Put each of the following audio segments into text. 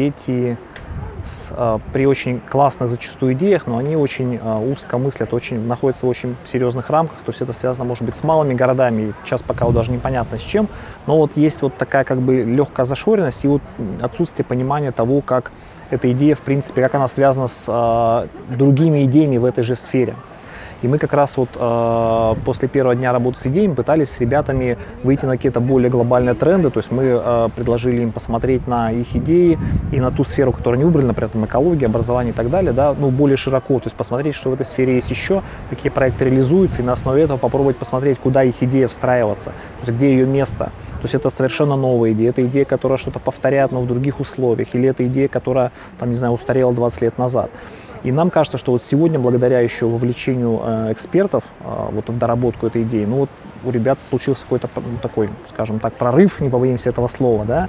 дети с, э, при очень классных зачастую идеях, но они очень э, узко мыслят, очень, находятся в очень серьезных рамках, то есть это связано, может быть, с малыми городами, сейчас пока вот даже непонятно с чем, но вот есть вот такая как бы легкая зашоренность и вот отсутствие понимания того, как эта идея, в принципе, как она связана с э, другими идеями в этой же сфере. И мы как раз вот э, после первого дня работы с идеями пытались с ребятами выйти на какие-то более глобальные тренды. То есть мы э, предложили им посмотреть на их идеи и на ту сферу, которую они выбрали, например, там, экология, образование и так далее, да, ну, более широко. То есть посмотреть, что в этой сфере есть еще, какие проекты реализуются, и на основе этого попробовать посмотреть, куда их идея встраиваться, то есть где ее место. То есть это совершенно новая идея. Это идея, которая что-то повторяет, но в других условиях. Или это идея, которая, там, не знаю, устарела 20 лет назад. И нам кажется, что вот сегодня, благодаря еще вовлечению э, экспертов э, вот в доработку этой идеи, ну вот у ребят случился какой-то ну, такой, скажем так, прорыв, не побоимся этого слова, да,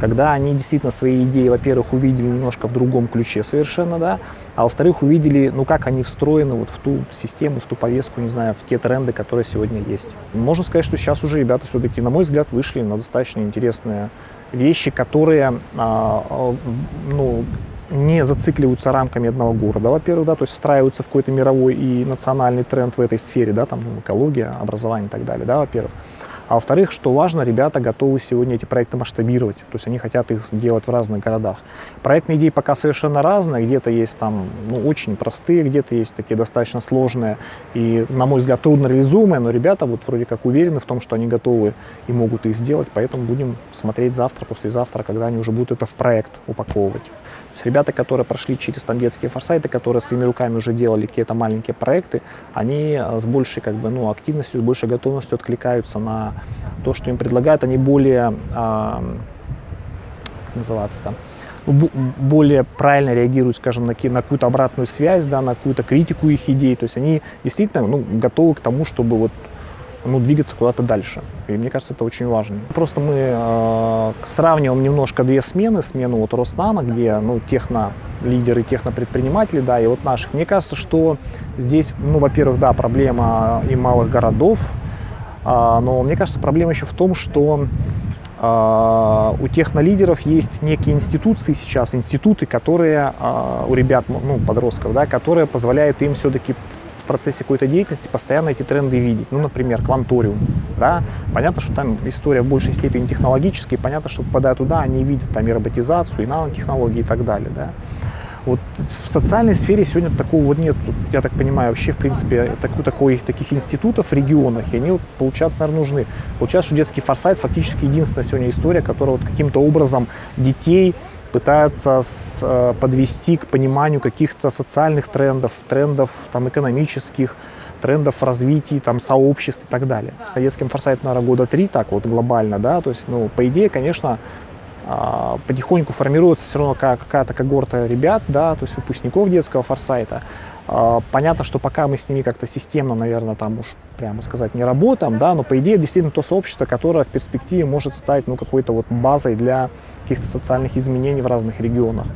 когда они действительно свои идеи, во-первых, увидели немножко в другом ключе совершенно, да, а во-вторых, увидели, ну, как они встроены вот в ту систему, в ту повестку, не знаю, в те тренды, которые сегодня есть. Можно сказать, что сейчас уже ребята все-таки, на мой взгляд, вышли на достаточно интересные вещи, которые, а, а, ну, не зацикливаются рамками одного города, во-первых, да, то есть встраиваются в какой-то мировой и национальный тренд в этой сфере, да, там экология, образование и так далее, да, во-первых. А во-вторых, что важно, ребята готовы сегодня эти проекты масштабировать, то есть они хотят их делать в разных городах. Проектные идеи пока совершенно разные, где-то есть там ну, очень простые, где-то есть такие достаточно сложные и, на мой взгляд, трудно реализуемые, но ребята вот вроде как уверены в том, что они готовы и могут их сделать, поэтому будем смотреть завтра, послезавтра, когда они уже будут это в проект упаковывать. Есть ребята, которые прошли через там детские форсайты, которые своими руками уже делали какие-то маленькие проекты, они с большей как бы, ну, активностью, с большей готовностью откликаются на то, что им предлагают, они более, а, как называется там, ну, более правильно реагируют, скажем, на, на какую-то обратную связь, да, на какую-то критику их идей. То есть они действительно ну, готовы к тому, чтобы вот, ну, двигаться куда-то дальше. И мне кажется, это очень важно. Просто мы э, сравниваем немножко две смены. Смену вот Роснана, где ну, техно лидеры, технопредприниматели, да, и вот наших. Мне кажется, что здесь, ну, во-первых, да, проблема и малых городов, а, но мне кажется, проблема еще в том, что а, у технолидеров есть некие институции сейчас, институты, которые а, у ребят, ну, подростков, да, которые позволяют им все-таки процессе какой-то деятельности постоянно эти тренды видеть. Ну, например, кванториум. Да? Понятно, что там история в большей степени технологическая, понятно, что попадая туда, они видят там и роботизацию, и нанотехнологии и так далее. Да? Вот в социальной сфере сегодня такого вот нет, я так понимаю, вообще, в принципе, такой, такой, таких институтов в регионах, и они, вот, получаться, наверное, нужны. Получается, что детский форсайт фактически единственная сегодня история, которая вот каким-то образом детей пытается с, э, подвести к пониманию каких-то социальных трендов, трендов там, экономических, трендов развития там, сообществ и так далее. Детским форсайт, наверное, года три так вот глобально, да, то есть, ну, по идее, конечно, потихоньку формируется все равно какая-то когорта ребят, да, то есть выпускников детского форсайта. А, понятно, что пока мы с ними как-то системно, наверное, там уж прямо сказать не работаем, да, но по идее действительно то сообщество, которое в перспективе может стать ну, какой-то вот базой для каких-то социальных изменений в разных регионах.